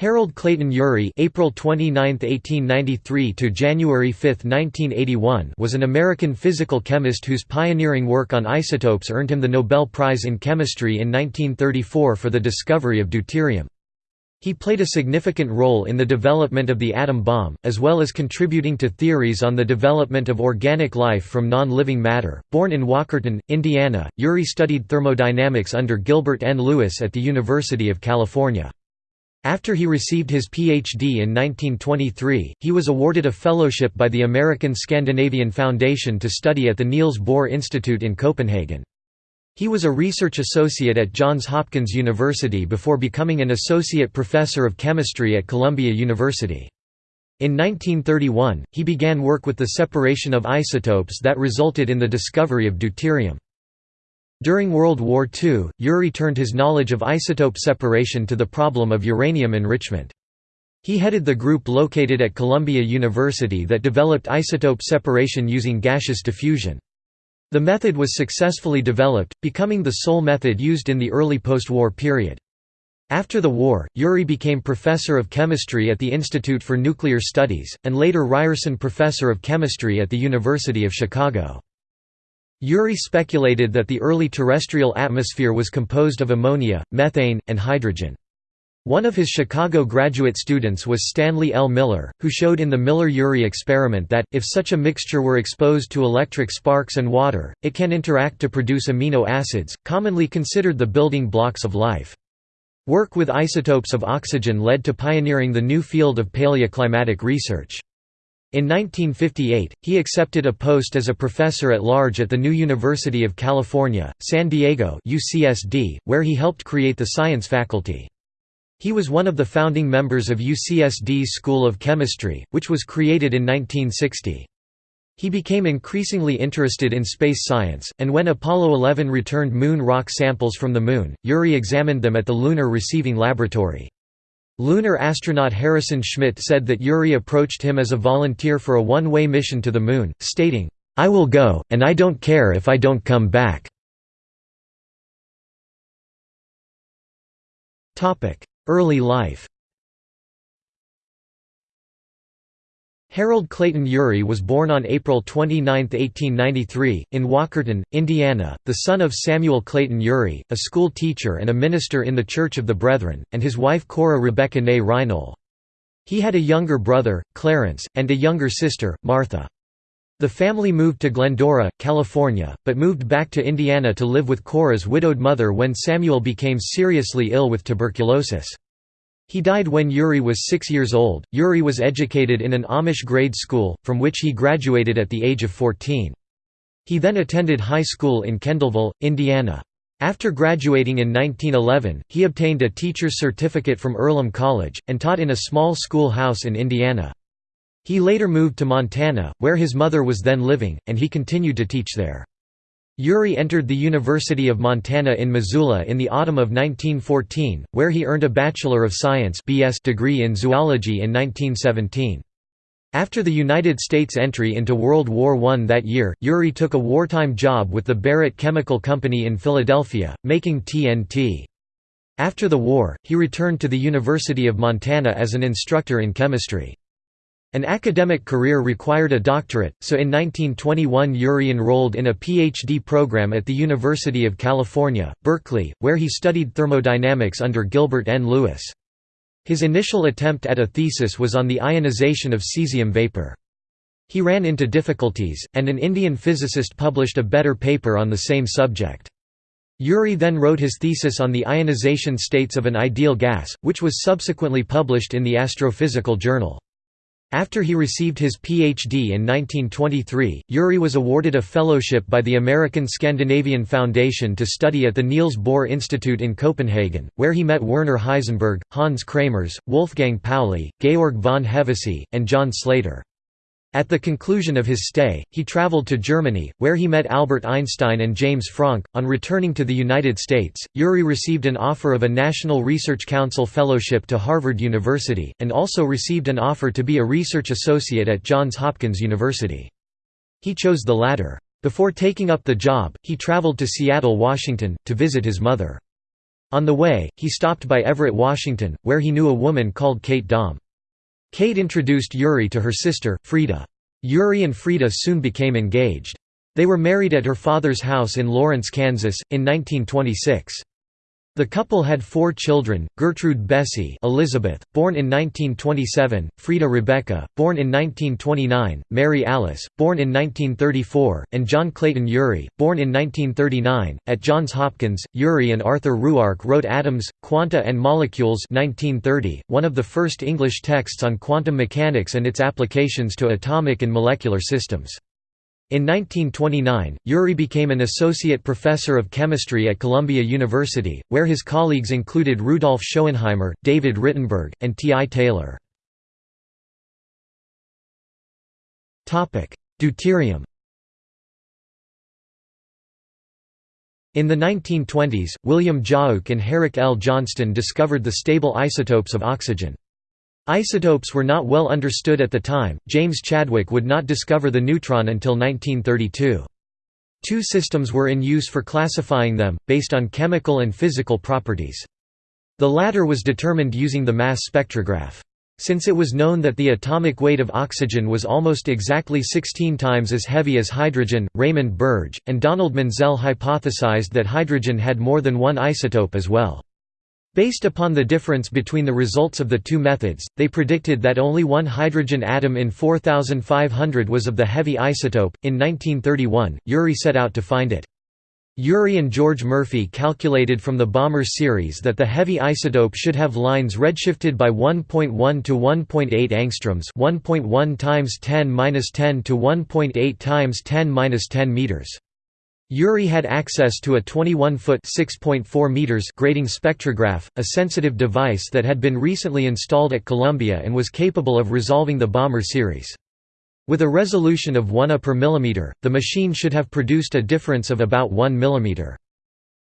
Harold Clayton Urey April 29, 1893 to January 5, 1981 was an American physical chemist whose pioneering work on isotopes earned him the Nobel Prize in Chemistry in 1934 for the discovery of deuterium. He played a significant role in the development of the atom bomb, as well as contributing to theories on the development of organic life from non-living matter. Born in Walkerton, Indiana, Urey studied thermodynamics under Gilbert N. Lewis at the University of California. After he received his Ph.D. in 1923, he was awarded a fellowship by the American Scandinavian Foundation to study at the Niels Bohr Institute in Copenhagen. He was a research associate at Johns Hopkins University before becoming an associate professor of chemistry at Columbia University. In 1931, he began work with the separation of isotopes that resulted in the discovery of deuterium. During World War II, Urey turned his knowledge of isotope separation to the problem of uranium enrichment. He headed the group located at Columbia University that developed isotope separation using gaseous diffusion. The method was successfully developed, becoming the sole method used in the early post-war period. After the war, Urey became professor of chemistry at the Institute for Nuclear Studies, and later Ryerson Professor of Chemistry at the University of Chicago. Urey speculated that the early terrestrial atmosphere was composed of ammonia, methane, and hydrogen. One of his Chicago graduate students was Stanley L. Miller, who showed in the Miller–Urey experiment that, if such a mixture were exposed to electric sparks and water, it can interact to produce amino acids, commonly considered the building blocks of life. Work with isotopes of oxygen led to pioneering the new field of paleoclimatic research. In 1958, he accepted a post as a professor at large at the new University of California, San Diego UCSD, where he helped create the science faculty. He was one of the founding members of UCSD's School of Chemistry, which was created in 1960. He became increasingly interested in space science, and when Apollo 11 returned moon rock samples from the Moon, Urey examined them at the Lunar Receiving Laboratory. Lunar astronaut Harrison Schmitt said that Urey approached him as a volunteer for a one-way mission to the Moon, stating, "'I will go, and I don't care if I don't come back." Early life Harold Clayton Urey was born on April 29, 1893, in Walkerton, Indiana, the son of Samuel Clayton Urey, a school teacher and a minister in the Church of the Brethren, and his wife Cora Rebecca Ney Reinoehl. He had a younger brother, Clarence, and a younger sister, Martha. The family moved to Glendora, California, but moved back to Indiana to live with Cora's widowed mother when Samuel became seriously ill with tuberculosis. He died when Urey was six years old. Urey was educated in an Amish grade school, from which he graduated at the age of 14. He then attended high school in Kendallville, Indiana. After graduating in 1911, he obtained a teacher's certificate from Earlham College, and taught in a small schoolhouse in Indiana. He later moved to Montana, where his mother was then living, and he continued to teach there. Urey entered the University of Montana in Missoula in the autumn of 1914, where he earned a Bachelor of Science BS degree in zoology in 1917. After the United States entry into World War I that year, Urey took a wartime job with the Barrett Chemical Company in Philadelphia, making TNT. After the war, he returned to the University of Montana as an instructor in chemistry. An academic career required a doctorate, so in 1921 Urey enrolled in a PhD program at the University of California, Berkeley, where he studied thermodynamics under Gilbert N. Lewis. His initial attempt at a thesis was on the ionization of cesium vapor. He ran into difficulties, and an Indian physicist published a better paper on the same subject. Urey then wrote his thesis on the ionization states of an ideal gas, which was subsequently published in the Astrophysical Journal. After he received his Ph.D. in 1923, Urey was awarded a fellowship by the American Scandinavian Foundation to study at the Niels Bohr Institute in Copenhagen, where he met Werner Heisenberg, Hans Kramers, Wolfgang Pauli, Georg von Hevesy, and John Slater. At the conclusion of his stay, he traveled to Germany, where he met Albert Einstein and James Franck. On returning to the United States, Urey received an offer of a National Research Council fellowship to Harvard University, and also received an offer to be a research associate at Johns Hopkins University. He chose the latter. Before taking up the job, he traveled to Seattle, Washington, to visit his mother. On the way, he stopped by Everett, Washington, where he knew a woman called Kate Daum. Kate introduced Urey to her sister, Frieda. Urey and Frieda soon became engaged. They were married at her father's house in Lawrence, Kansas, in 1926. The couple had four children, Gertrude Bessie Elizabeth, born in 1927, Frieda Rebecca, born in 1929, Mary Alice, born in 1934, and John Clayton Urey, born in 1939. At Johns Hopkins, Urey and Arthur Ruark wrote Atoms, Quanta and Molecules 1930, one of the first English texts on quantum mechanics and its applications to atomic and molecular systems. In 1929, Urey became an associate professor of chemistry at Columbia University, where his colleagues included Rudolf Schoenheimer, David Rittenberg, and T. I. Taylor. Deuterium In the 1920s, William Giauque and Herrick L. Johnston discovered the stable isotopes of oxygen. Isotopes were not well understood at the time. James Chadwick would not discover the neutron until 1932. Two systems were in use for classifying them, based on chemical and physical properties. The latter was determined using the mass spectrograph. Since it was known that the atomic weight of oxygen was almost exactly 16 times as heavy as hydrogen, Raymond Birge, and Donald Menzel hypothesized that hydrogen had more than one isotope as well. Based upon the difference between the results of the two methods, they predicted that only one hydrogen atom in 4500 was of the heavy isotope. In 1931, Urey set out to find it. Urey and George Murphy calculated from the Balmer series that the heavy isotope should have lines redshifted by 1.1 to 1.8 angstroms, 1.1 times 10^-10 to 1.8 times 10^-10 meters. Urey had access to a 21-foot grating spectrograph, a sensitive device that had been recently installed at Columbia and was capable of resolving the Balmer series. With a resolution of 1 A per millimeter, the machine should have produced a difference of about 1 millimeter.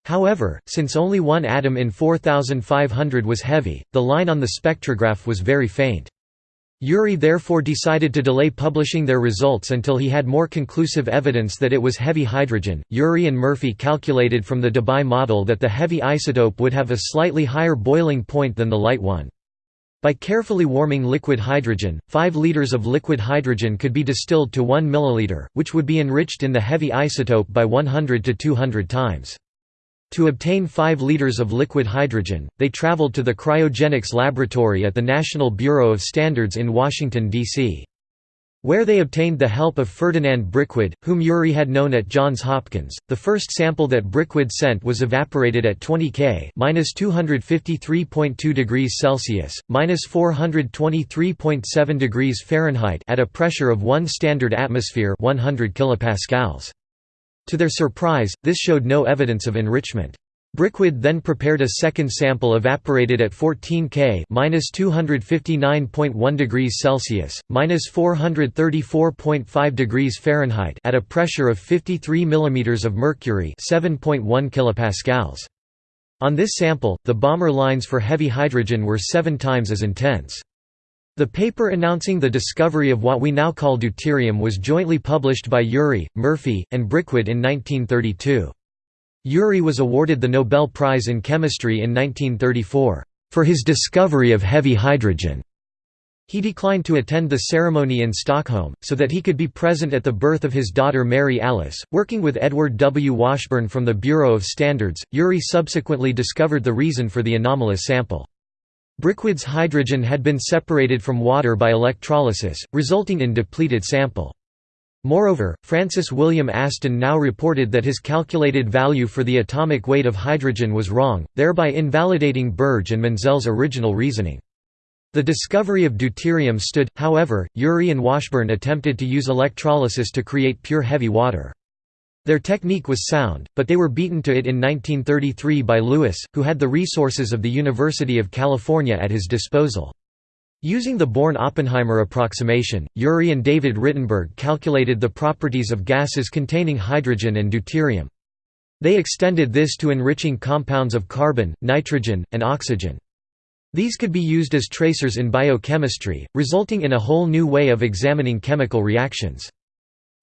However, since only one atom in 4500 was heavy, the line on the spectrograph was very faint. Urey therefore decided to delay publishing their results until he had more conclusive evidence that it was heavy hydrogen. Urey and Murphy calculated from the Debye model that the heavy isotope would have a slightly higher boiling point than the light one. By carefully warming liquid hydrogen, 5 liters of liquid hydrogen could be distilled to 1 milliliter, which would be enriched in the heavy isotope by 100 to 200 times. To obtain 5 liters of liquid hydrogen, they traveled to the cryogenics laboratory at the National Bureau of Standards in Washington, D.C. Where they obtained the help of Ferdinand Brickwedde, whom Urey had known at Johns Hopkins. The first sample that Brickwedde sent was evaporated at 20 K (-253.2 degrees Celsius, (-423.7 degrees Fahrenheit) at a pressure of 1 standard atmosphere, 100 kilopascals. To their surprise, this showed no evidence of enrichment. Brickwedde then prepared a second sample evaporated at 14 K (-259.1 degrees Celsius, (-434.5 degrees Fahrenheit) at a pressure of 53 mm of mercury, 7.1 kilopascals. On this sample, the Balmer lines for heavy hydrogen were 7 times as intense. The paper announcing the discovery of what we now call deuterium was jointly published by Urey, Murphy, and Brickwedde in 1932. Urey was awarded the Nobel Prize in Chemistry in 1934, "...for his discovery of heavy hydrogen." He declined to attend the ceremony in Stockholm, so that he could be present at the birth of his daughter Mary Alice. Working with Edward W. Washburn from the Bureau of Standards, Urey subsequently discovered the reason for the anomalous sample. Brickwedde's hydrogen had been separated from water by electrolysis, resulting in depleted sample. Moreover, Francis William Aston now reported that his calculated value for the atomic weight of hydrogen was wrong, thereby invalidating Birge and Menzel's original reasoning. The discovery of deuterium stood, however, Urey and Washburn attempted to use electrolysis to create pure heavy water. Their technique was sound, but they were beaten to it in 1933 by Lewis, who had the resources of the University of California at his disposal. Using the Born-Oppenheimer approximation, Urey and David Rittenberg calculated the properties of gases containing hydrogen and deuterium. They extended this to enriching compounds of carbon, nitrogen, and oxygen. These could be used as tracers in biochemistry, resulting in a whole new way of examining chemical reactions.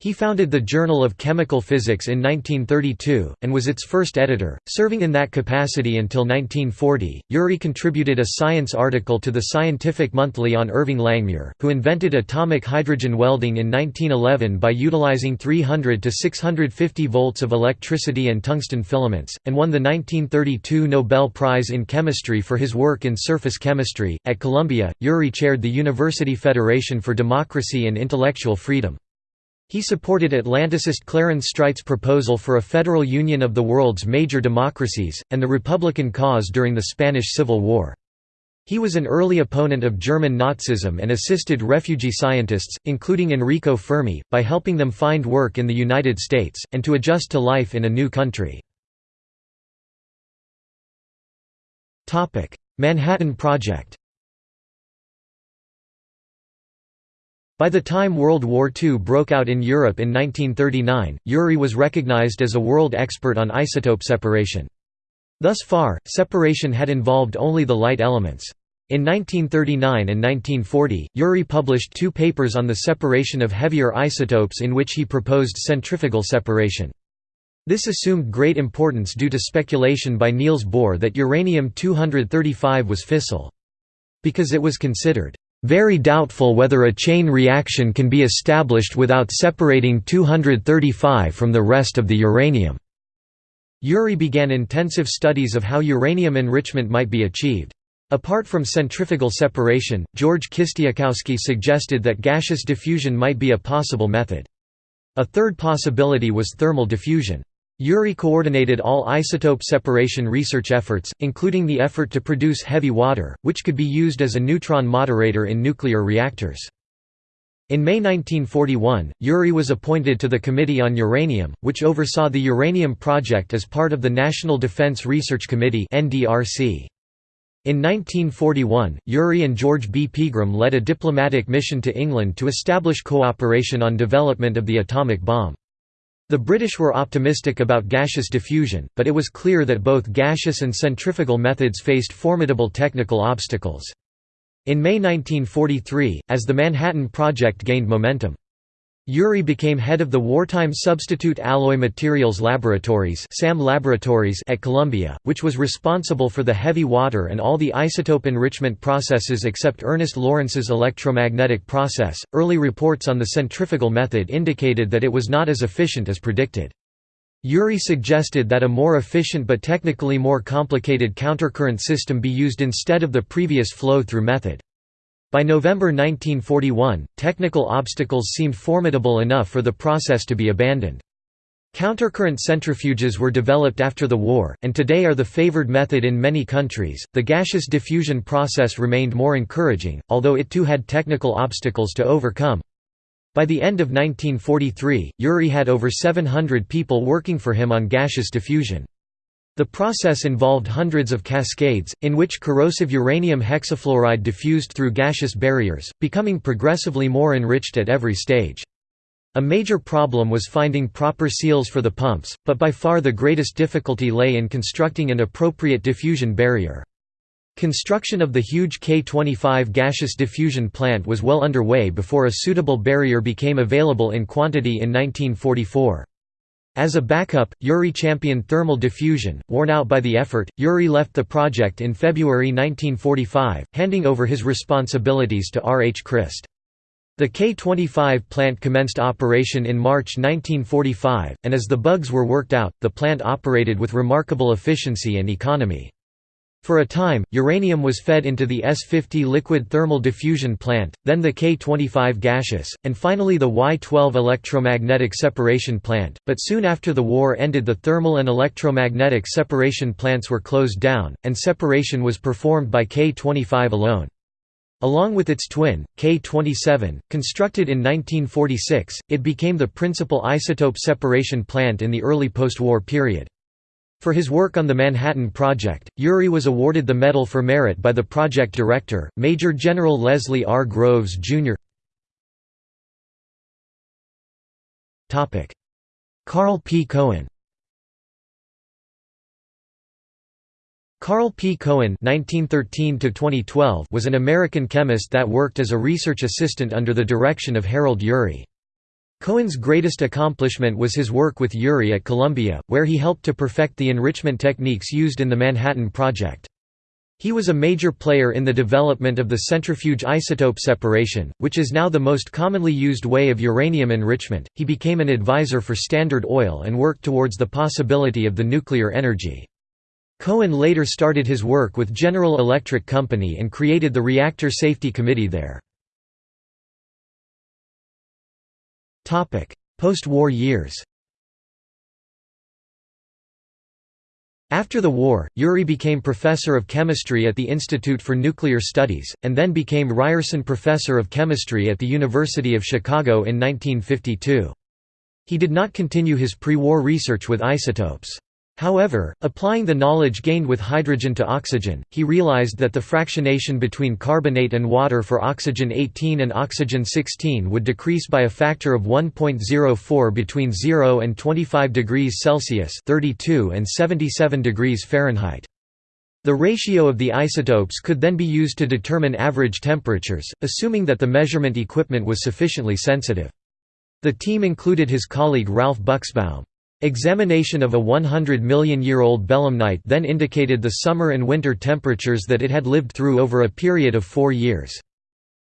He founded the Journal of Chemical Physics in 1932, and was its first editor, serving in that capacity until 1940. Urey contributed a science article to the Scientific Monthly on Irving Langmuir, who invented atomic hydrogen welding in 1911 by utilizing 300 to 650 volts of electricity and tungsten filaments, and won the 1932 Nobel Prize in Chemistry for his work in surface chemistry. At Columbia, Urey chaired the University Federation for Democracy and Intellectual Freedom. He supported Atlanticist Clarence Streit's proposal for a federal union of the world's major democracies, and the Republican cause during the Spanish Civil War. He was an early opponent of German Nazism and assisted refugee scientists, including Enrico Fermi, by helping them find work in the United States, and to adjust to life in a new country. Manhattan Project By the time World War II broke out in Europe in 1939, Urey was recognized as a world expert on isotope separation. Thus far, separation had involved only the light elements. In 1939 and 1940, Urey published two papers on the separation of heavier isotopes in which he proposed centrifugal separation. This assumed great importance due to speculation by Niels Bohr that uranium-235 was fissile. Because it was considered very doubtful whether a chain reaction can be established without separating 235 from the rest of the uranium. Urey began intensive studies of how uranium enrichment might be achieved. Apart from centrifugal separation, George Kistiakowsky suggested that gaseous diffusion might be a possible method. A third possibility was thermal diffusion. Urey coordinated all isotope separation research efforts, including the effort to produce heavy water, which could be used as a neutron moderator in nuclear reactors. In May 1941, Urey was appointed to the Committee on Uranium, which oversaw the uranium project as part of the National Defense Research Committee In 1941, Urey and George B. Pegram led a diplomatic mission to England to establish cooperation on development of the atomic bomb. The British were optimistic about gaseous diffusion, but it was clear that both gaseous and centrifugal methods faced formidable technical obstacles. In May 1943, as the Manhattan Project gained momentum, Urey became head of the Wartime Substitute Alloy Materials Laboratories SAM Laboratories at Columbia, which was responsible for the heavy water and all the isotope enrichment processes except Ernest Lawrence's electromagnetic process. Early reports on the centrifugal method indicated that it was not as efficient as predicted. Urey suggested that a more efficient but technically more complicated countercurrent system be used instead of the previous flow-through method. By November 1941, technical obstacles seemed formidable enough for the process to be abandoned. Countercurrent centrifuges were developed after the war, and today are the favored method in many countries. The gaseous diffusion process remained more encouraging, although it too had technical obstacles to overcome. By the end of 1943, Urey had over 700 people working for him on gaseous diffusion. The process involved hundreds of cascades, in which corrosive uranium hexafluoride diffused through gaseous barriers, becoming progressively more enriched at every stage. A major problem was finding proper seals for the pumps, but by far the greatest difficulty lay in constructing an appropriate diffusion barrier. Construction of the huge K-25 gaseous diffusion plant was well underway before a suitable barrier became available in quantity in 1944. As a backup, Urey championed thermal diffusion. Worn out by the effort, Urey left the project in February 1945, handing over his responsibilities to R. H. Christ. The K-25 plant commenced operation in March 1945, and as the bugs were worked out, the plant operated with remarkable efficiency and economy. For a time, uranium was fed into the S-50 liquid thermal diffusion plant, then the K-25 gaseous, and finally the Y-12 electromagnetic separation plant, but soon after the war ended the thermal and electromagnetic separation plants were closed down, and separation was performed by K-25 alone. Along with its twin, K-27, constructed in 1946, it became the principal isotope separation plant in the early post-war period. For his work on the Manhattan Project, Urey was awarded the Medal for Merit by the project director, Major General Leslie R. Groves, Jr. Karl P. Cohen Karl P. Cohen (1913–2012) was an American chemist that worked as a research assistant under the direction of Harold Urey. Cohen's greatest accomplishment was his work with Urey at Columbia, where he helped to perfect the enrichment techniques used in the Manhattan Project. He was a major player in the development of the centrifuge isotope separation, which is now the most commonly used way of uranium enrichment. He became an advisor for Standard Oil and worked towards the possibility of the nuclear energy. Cohen later started his work with General Electric Company and created the Reactor Safety Committee there. Post-war years After the war, Urey became professor of chemistry at the Institute for Nuclear Studies, and then became Ryerson Professor of Chemistry at the University of Chicago in 1952. He did not continue his pre-war research with isotopes. However, applying the knowledge gained with hydrogen to oxygen, he realized that the fractionation between carbonate and water for oxygen 18 and oxygen 16 would decrease by a factor of 1.04 between 0 and 25 degrees Celsius (32 and 77 degrees Fahrenheit). The ratio of the isotopes could then be used to determine average temperatures, assuming that the measurement equipment was sufficiently sensitive. The team included his colleague Ralph Buchsbaum. Examination of a 100 million year old belemnite then indicated the summer and winter temperatures that it had lived through over a period of four years.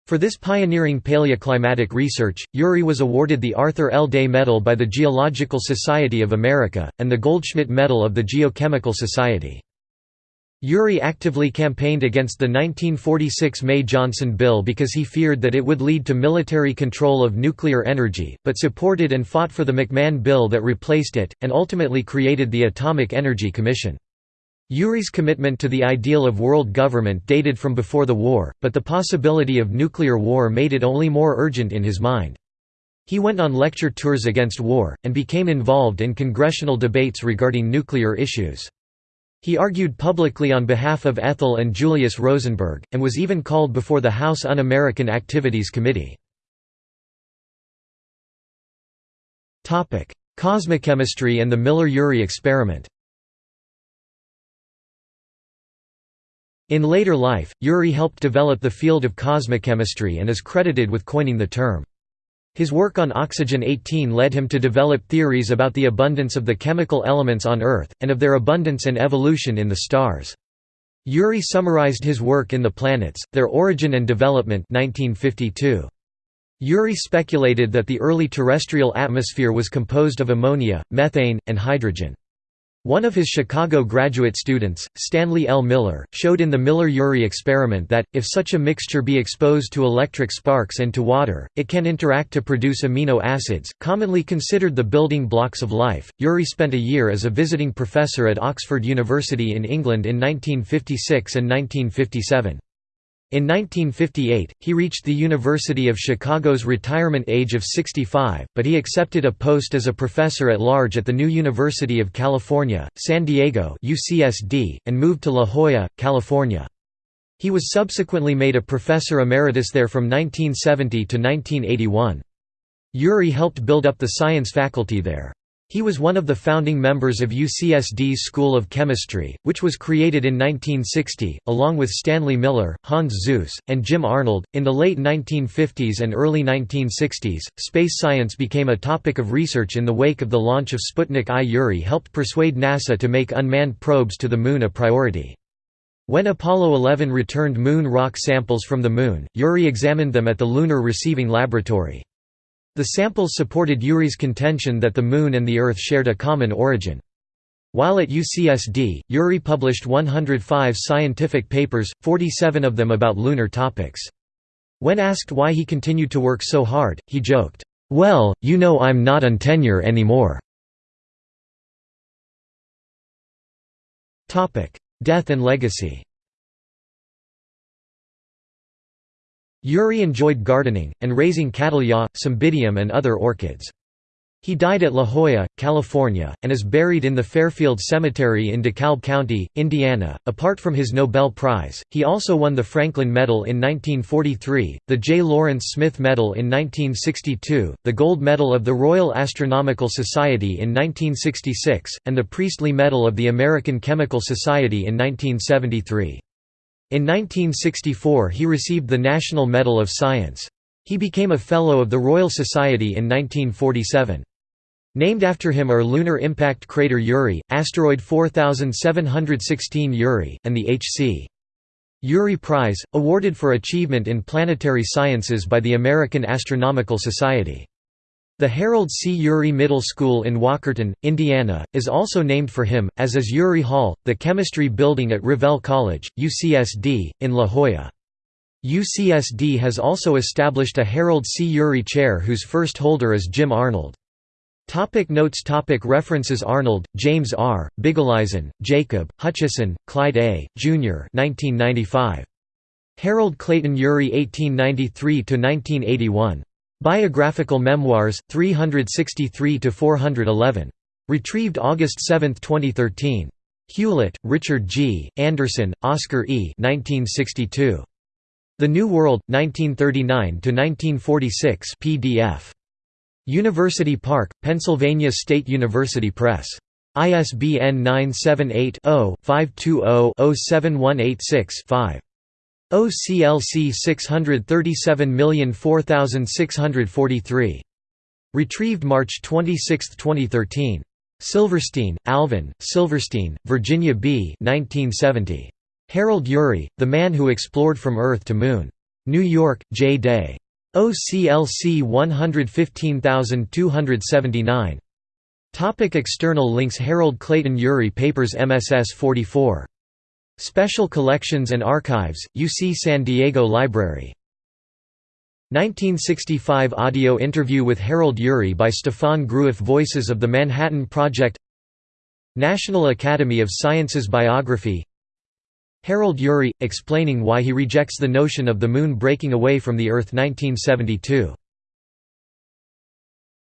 For this pioneering paleoclimatic research, Urey was awarded the Arthur L. Day Medal by the Geological Society of America, and the Goldschmidt Medal of the Geochemical Society. Urey actively campaigned against the 1946 May-Johnson bill because he feared that it would lead to military control of nuclear energy, but supported and fought for the McMahon bill that replaced it, and ultimately created the Atomic Energy Commission. Urey's commitment to the ideal of world government dated from before the war, but the possibility of nuclear war made it only more urgent in his mind. He went on lecture tours against war, and became involved in congressional debates regarding nuclear issues. He argued publicly on behalf of Ethel and Julius Rosenberg, and was even called before the House Un-American Activities Committee. Cosmochemistry and the Miller–Urey experiment In later life, Urey helped develop the field of cosmochemistry and is credited with coining the term. His work on oxygen-18 led him to develop theories about the abundance of the chemical elements on Earth, and of their abundance and evolution in the stars. Urey summarized his work in The Planets, Their Origin and Development 1952. Urey speculated that the early terrestrial atmosphere was composed of ammonia, methane, and hydrogen. One of his Chicago graduate students, Stanley L. Miller, showed in the Miller–Urey experiment that, if such a mixture be exposed to electric sparks and to water, it can interact to produce amino acids, commonly considered the building blocks of life. Urey spent a year as a visiting professor at Oxford University in England in 1956 and 1957. In 1958, he reached the University of Chicago's retirement age of 65, but he accepted a post as a professor at large at the new University of California, San Diego UCSD, and moved to La Jolla, California. He was subsequently made a professor emeritus there from 1970 to 1981. Urey helped build up the science faculty there. He was one of the founding members of UCSD's School of Chemistry, which was created in 1960, along with Stanley Miller, Hans Suess, and Jim Arnold. In the late 1950s and early 1960s, space science became a topic of research in the wake of the launch of Sputnik I. Urey helped persuade NASA to make unmanned probes to the Moon a priority. When Apollo 11 returned moon rock samples from the Moon, Urey examined them at the Lunar Receiving Laboratory. The samples supported Urey's contention that the Moon and the Earth shared a common origin. While at UCSD, Urey published 105 scientific papers, 47 of them about lunar topics. When asked why he continued to work so hard, he joked, "'Well, you know I'm not on tenure anymore." Death and legacy Urey enjoyed gardening, and raising cattleyas, cymbidium and other orchids. He died at La Jolla, California, and is buried in the Fairfield Cemetery in DeKalb County, Indiana. Apart from his Nobel Prize, he also won the Franklin Medal in 1943, the J. Lawrence Smith Medal in 1962, the Gold Medal of the Royal Astronomical Society in 1966, and the Priestley Medal of the American Chemical Society in 1973. In 1964 he received the National Medal of Science. He became a Fellow of the Royal Society in 1947. Named after him are lunar impact crater Urey, asteroid 4716 Urey, and the H.C. Urey Prize, awarded for achievement in planetary sciences by the American Astronomical Society. The Harold C. Urey Middle School in Walkerton, Indiana, is also named for him, as is Urey Hall, the chemistry building at Revelle College, UCSD, in La Jolla. UCSD has also established a Harold C. Urey Chair whose first holder is Jim Arnold. Topic notes topic References Arnold, James R., Bigeleisen, Jacob, Hutchison, Clyde A., Jr. 1995. Harold Clayton Urey 1893–1981. Biographical Memoirs, 363–411. Retrieved August 7, 2013. Hewlett, Richard G., Anderson, Oscar E. 1962. The New World, 1939–1946 PDF. University Park, Pennsylvania State University Press. ISBN 978-0-520-07186-5. OCLC 637004643. Retrieved March 26, 2013. Silverstein, Alvin, Silverstein, Virginia B. 1970. Harold Urey, The Man Who Explored from Earth to Moon. New York, J. Day. OCLC 115279. Topic external links Harold Clayton Urey Papers MSS 44. Special Collections and Archives, UC San Diego Library. 1965 audio interview with Harold Urey by Stefan Groueff Voices of the Manhattan Project National Academy of Sciences Biography Harold Urey, explaining why he rejects the notion of the Moon breaking away from the Earth 1972.